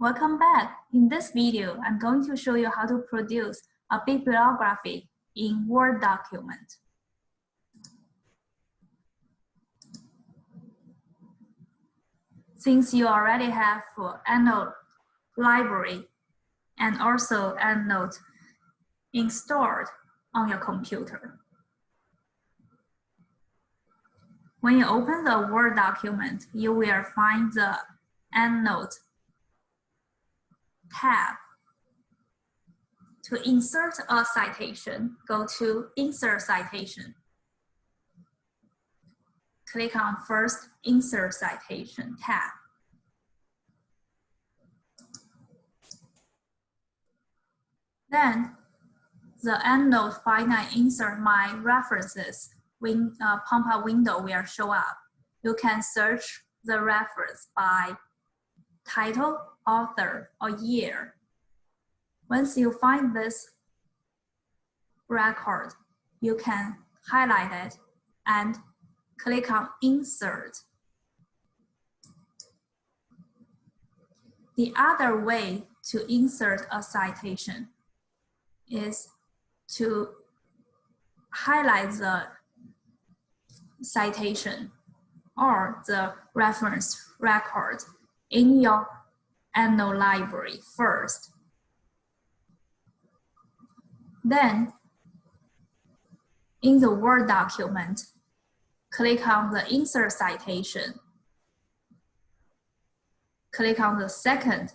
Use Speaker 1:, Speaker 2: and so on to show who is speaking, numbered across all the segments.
Speaker 1: Welcome back. In this video, I'm going to show you how to produce a bibliography in Word document. Since you already have EndNote library and also EndNote installed on your computer. When you open the Word document, you will find the EndNote tab. To insert a citation, go to Insert Citation. Click on First Insert Citation tab. Then the EndNote finite insert my references win, uh, pop-up window will show up. You can search the reference by title, author, or year. Once you find this record, you can highlight it and click on Insert. The other way to insert a citation is to highlight the citation or the reference record in your EndNote library first. Then, in the Word document, click on the Insert Citation. Click on the second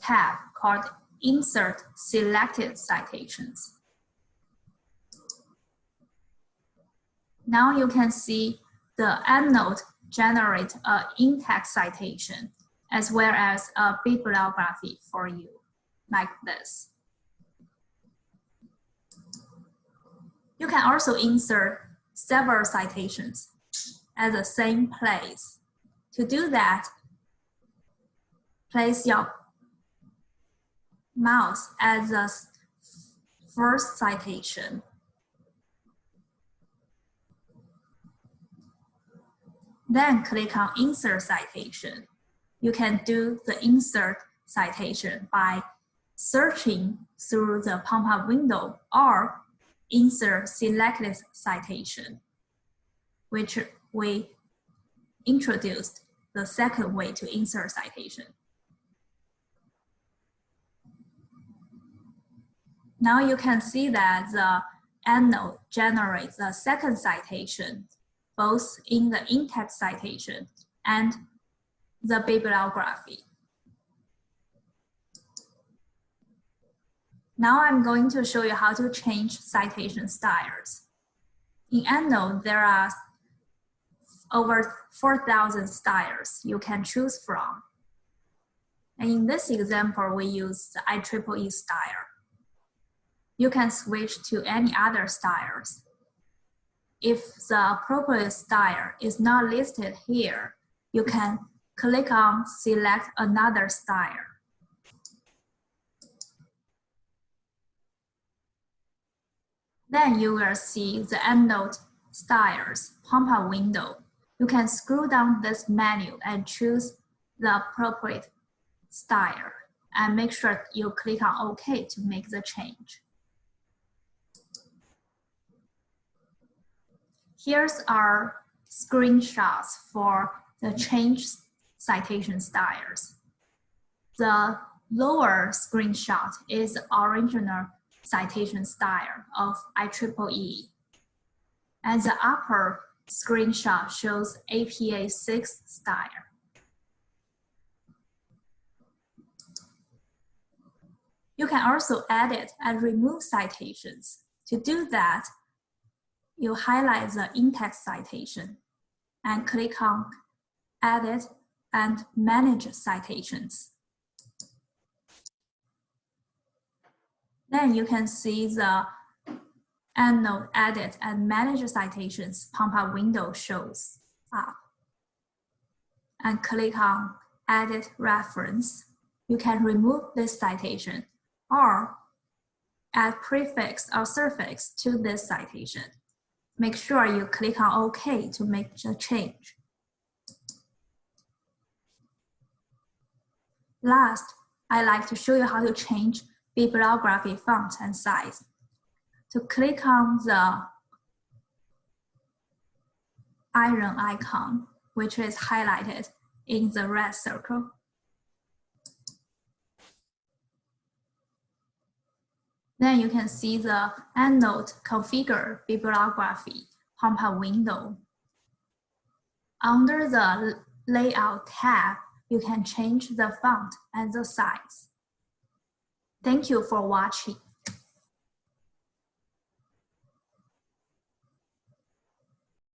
Speaker 1: tab called Insert Selected Citations. Now you can see the EndNote generate a in-text citation as well as a bibliography for you, like this. You can also insert several citations at the same place. To do that, place your mouse at the first citation. Then click on Insert Citation you can do the insert citation by searching through the pop-up window or insert selected citation, which we introduced the second way to insert citation. Now you can see that the EndNote generates the second citation, both in the in-text citation and the bibliography. Now I'm going to show you how to change citation styles. In EndNote, there are over 4,000 styles you can choose from. And in this example, we use the IEEE style. You can switch to any other styles. If the appropriate style is not listed here, you can click on select another style. Then you will see the EndNote styles pop-up window. You can scroll down this menu and choose the appropriate style and make sure you click on OK to make the change. Here's our screenshots for the change citation styles. The lower screenshot is the original citation style of IEEE. And the upper screenshot shows APA 6 style. You can also edit and remove citations. To do that, you highlight the in-text citation and click on Edit and manage citations. Then you can see the EndNote edit and manage citations pop-up window shows up. And click on edit reference. You can remove this citation or add prefix or suffix to this citation. Make sure you click on OK to make the change. Last, I'd like to show you how to change bibliography font and size. To click on the iron icon, which is highlighted in the red circle. Then you can see the EndNote configure bibliography pop-up window. Under the layout tab, you can change the font and the size. Thank you for watching.